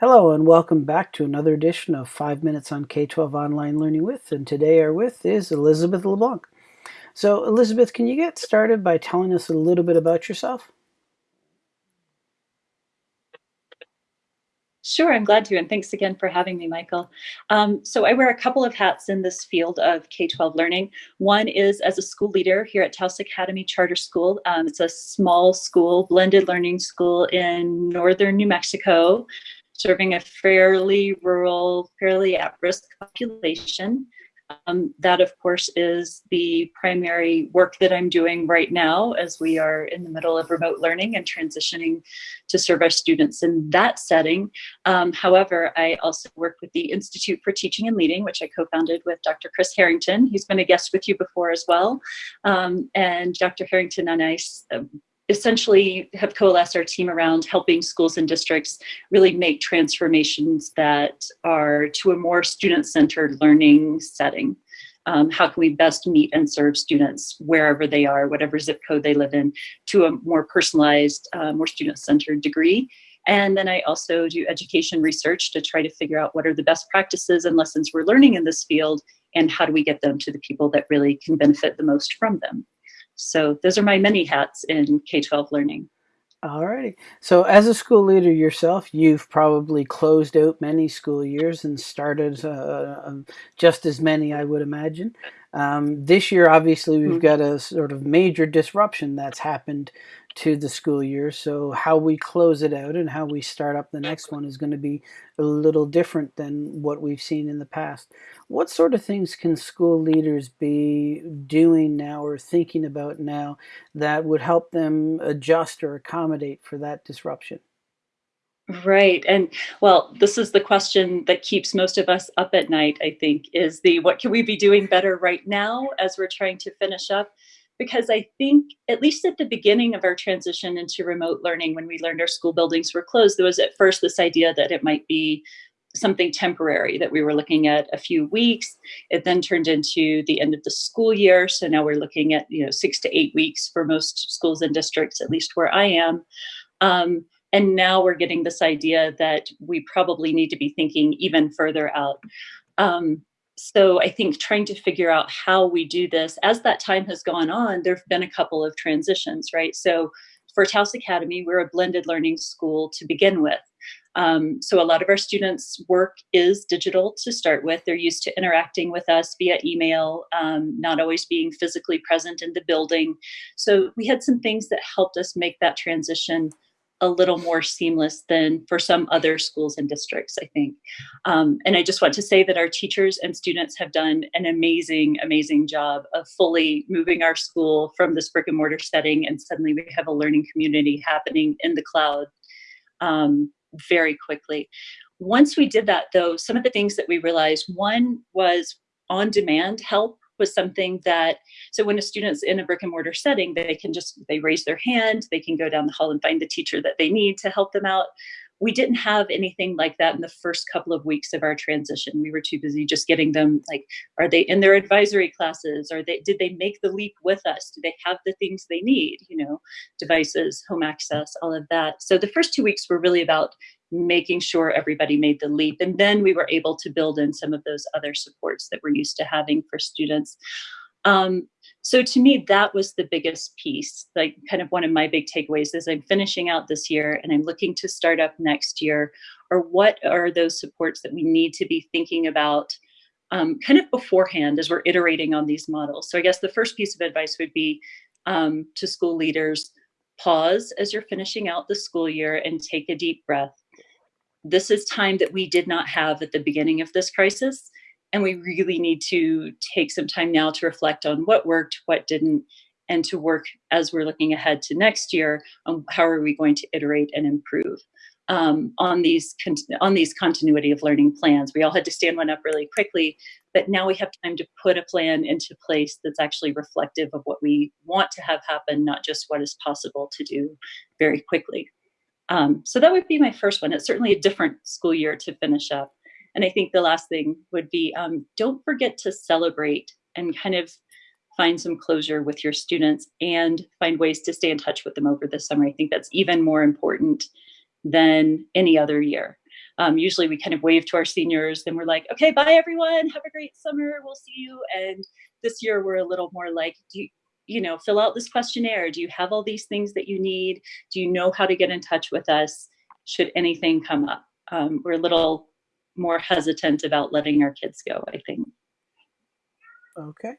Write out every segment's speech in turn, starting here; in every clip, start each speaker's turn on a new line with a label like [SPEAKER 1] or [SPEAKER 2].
[SPEAKER 1] Hello and welcome back to another edition of 5 Minutes on K-12 Online Learning With, and today our with is Elizabeth LeBlanc. So Elizabeth, can you get started by telling us a little bit about yourself?
[SPEAKER 2] Sure, I'm glad to, and thanks again for having me, Michael. Um, so I wear a couple of hats in this field of K-12 learning. One is as a school leader here at Taos Academy Charter School. Um, it's a small school, blended learning school in northern New Mexico serving a fairly rural, fairly at-risk population. Um, that, of course, is the primary work that I'm doing right now as we are in the middle of remote learning and transitioning to serve our students in that setting. Um, however, I also work with the Institute for Teaching and Leading, which I co-founded with Dr. Chris Harrington. He's been a guest with you before as well. Um, and Dr. Harrington and I um, essentially have coalesced our team around helping schools and districts really make transformations that are to a more student-centered learning setting. Um, how can we best meet and serve students wherever they are, whatever zip code they live in, to a more personalized, uh, more student-centered degree. And then I also do education research to try to figure out what are the best practices and lessons we're learning in this field and how do we get them to the people that really can benefit the most from them. So those are my many hats in K-12 learning.
[SPEAKER 1] All righty. So as a school leader yourself, you've probably closed out many school years and started uh, um, just as many, I would imagine. Um, this year, obviously, we've mm -hmm. got a sort of major disruption that's happened to the school year. So how we close it out and how we start up the next one is going to be a little different than what we've seen in the past. What sort of things can school leaders be doing now or thinking about now that would help them adjust or accommodate for that disruption?
[SPEAKER 2] Right. And well, this is the question that keeps most of us up at night, I think, is the what can we be doing better right now as we're trying to finish up? Because I think, at least at the beginning of our transition into remote learning, when we learned our school buildings were closed, there was at first this idea that it might be something temporary that we were looking at a few weeks. It then turned into the end of the school year. So now we're looking at, you know, six to eight weeks for most schools and districts, at least where I am. Um, and now we're getting this idea that we probably need to be thinking even further out. Um, so I think trying to figure out how we do this, as that time has gone on, there have been a couple of transitions, right? So for Taos Academy, we're a blended learning school to begin with. Um, so a lot of our students' work is digital to start with. They're used to interacting with us via email, um, not always being physically present in the building. So we had some things that helped us make that transition a little more seamless than for some other schools and districts, I think. Um, and I just want to say that our teachers and students have done an amazing, amazing job of fully moving our school from this brick and mortar setting and suddenly we have a learning community happening in the cloud um, very quickly. Once we did that though, some of the things that we realized, one was on-demand help was something that, so when a student's in a brick and mortar setting, they can just, they raise their hand, they can go down the hall and find the teacher that they need to help them out. We didn't have anything like that in the first couple of weeks of our transition. We were too busy just getting them like, are they in their advisory classes? Are they, did they make the leap with us? Do they have the things they need? You know, devices, home access, all of that. So the first two weeks were really about making sure everybody made the leap. And then we were able to build in some of those other supports that we're used to having for students. Um, so to me, that was the biggest piece, like kind of one of my big takeaways as I'm finishing out this year and I'm looking to start up next year, or what are those supports that we need to be thinking about um, kind of beforehand as we're iterating on these models. So I guess the first piece of advice would be um, to school leaders, pause as you're finishing out the school year and take a deep breath this is time that we did not have at the beginning of this crisis. And we really need to take some time now to reflect on what worked, what didn't, and to work as we're looking ahead to next year on how are we going to iterate and improve um, on these on these continuity of learning plans. We all had to stand one up really quickly, but now we have time to put a plan into place that's actually reflective of what we want to have happen, not just what is possible to do very quickly. Um, so that would be my first one. It's certainly a different school year to finish up. And I think the last thing would be um, don't forget to celebrate and kind of find some closure with your students and find ways to stay in touch with them over the summer. I think that's even more important than any other year. um, usually we kind of wave to our seniors and we're like, okay, bye everyone, have a great summer, we'll see you. And this year we're a little more like, do you, you know, fill out this questionnaire. Do you have all these things that you need? Do you know how to get in touch with us should anything come up? Um, we're a little more hesitant about letting our kids go, I think.
[SPEAKER 1] Okay.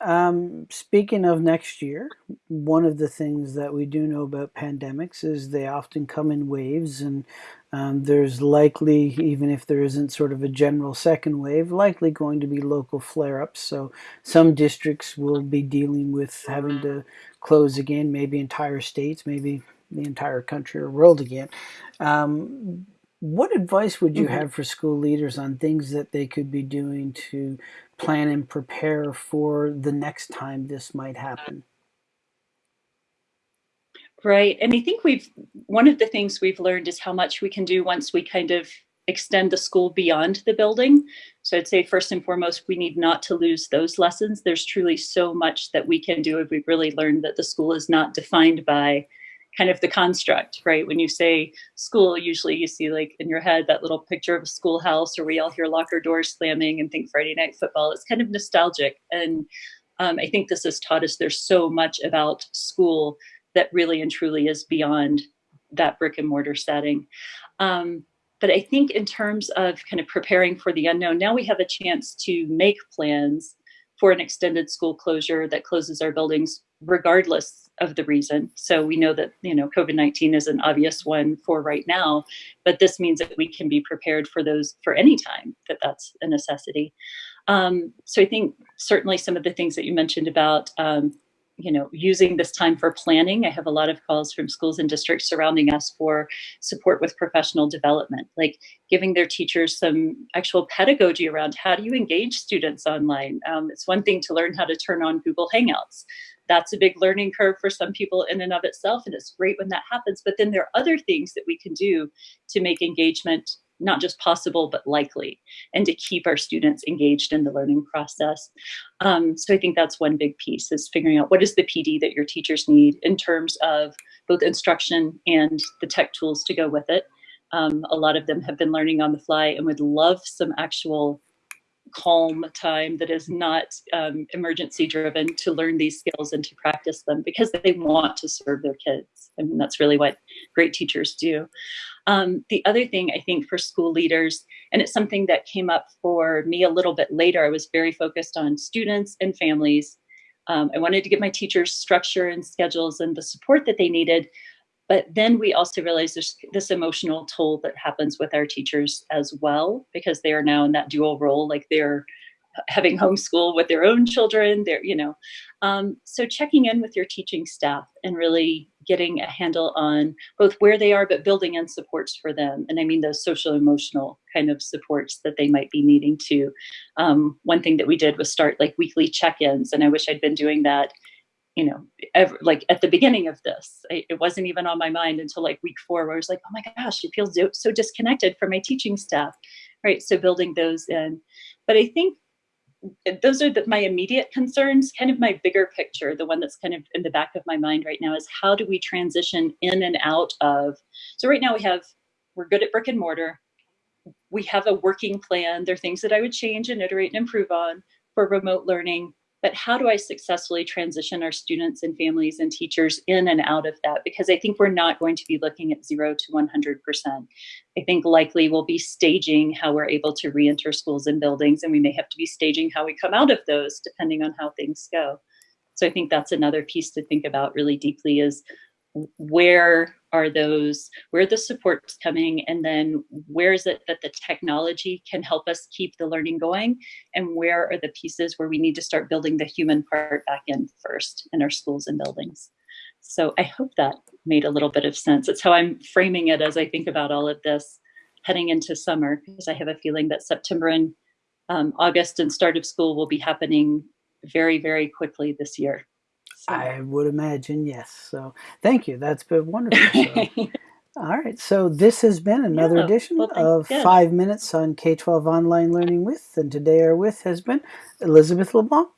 [SPEAKER 1] Um, speaking of next year, one of the things that we do know about pandemics is they often come in waves, and um, there's likely, even if there isn't sort of a general second wave, likely going to be local flare ups. So some districts will be dealing with having to close again, maybe entire states, maybe the entire country or world again. Um, what advice would you mm-hmm. have for school leaders on things that they could be doing to plan and prepare for the next time this might happen?
[SPEAKER 2] Right. And I think we've, one of the things we've learned is how much we can do once we kind of extend the school beyond the building. So I'd say first and foremost, we need not to lose those lessons. There's truly so much that we can do if we've really learned that the school is not defined by kind of the construct, right? When you say school, usually you see like in your head that little picture of a schoolhouse or we all hear locker doors slamming and think Friday night football. It's kind of nostalgic. And um, I think this has taught us there's so much about school that really and truly is beyond that brick and mortar setting. Um, but I think in terms of kind of preparing for the unknown, now we have a chance to make plans for an extended school closure that closes our buildings regardless of the reason. So we know that, you know, COVID-19 is an obvious one for right now, but this means that we can be prepared for those for any time that that's a necessity. Um, so I think certainly some of the things that you mentioned about um, you know, using this time for planning. I have a lot of calls from schools and districts surrounding us for support with professional development, like giving their teachers some actual pedagogy around how do you engage students online. Um, it's one thing to learn how to turn on Google Hangouts. That's a big learning curve for some people in and of itself, and it's great when that happens. But then there are other things that we can do to make engagement not just possible, but likely, and to keep our students engaged in the learning process. Um, so I think that's one big piece is figuring out what is the PD that your teachers need in terms of both instruction and the tech tools to go with it. Um, a lot of them have been learning on the fly and would love some actual calm time that is not um, emergency driven to learn these skills and to practice them because they want to serve their kids. I mean, that's really what great teachers do. Um, the other thing I think for school leaders, and it's something that came up for me a little bit later, I was very focused on students and families. Um, I wanted to give my teachers structure and schedules and the support that they needed. But then we also realized there's this emotional toll that happens with our teachers as well, because they are now in that dual role, like they're having homeschool with their own children they're you know um, so checking in with your teaching staff and really getting a handle on both where they are but building in supports for them and i mean those social emotional kind of supports that they might be needing to um, one thing that we did was start like weekly check-ins and i wish i'd been doing that you know, ever, like at the beginning of this, I, it wasn't even on my mind until like week four, where I was like, oh my gosh, it feels so disconnected from my teaching staff, right? So building those in. But I think those are the, my immediate concerns. Kind of my bigger picture, the one that's kind of in the back of my mind right now is how do we transition in and out of, so right now we have, we're good at brick and mortar. We have a working plan. There are things that I would change and iterate and improve on for remote learning but how do I successfully transition our students and families and teachers in and out of that? Because I think we're not going to be looking at zero to 100%. I think likely we'll be staging how we're able to re-enter schools and buildings, and we may have to be staging how we come out of those depending on how things go. So I think that's another piece to think about really deeply is where are those where the supports coming and then where is it that the technology can help us keep the learning going and where are the pieces where we need to start building the human part back in first in our schools and buildings? So i hope that made a little bit of sense. It's how i'm framing it as i think about all of this heading into summer because i have a feeling that september and um, august and start of school will be happening very very quickly this year
[SPEAKER 1] I would imagine, yes. So thank you. That's been wonderful. So, all right. So this has been another yeah, edition well, of. Five Minutes on K 12 Online Learning with. And today our with has been Elizabeth LeBlanc.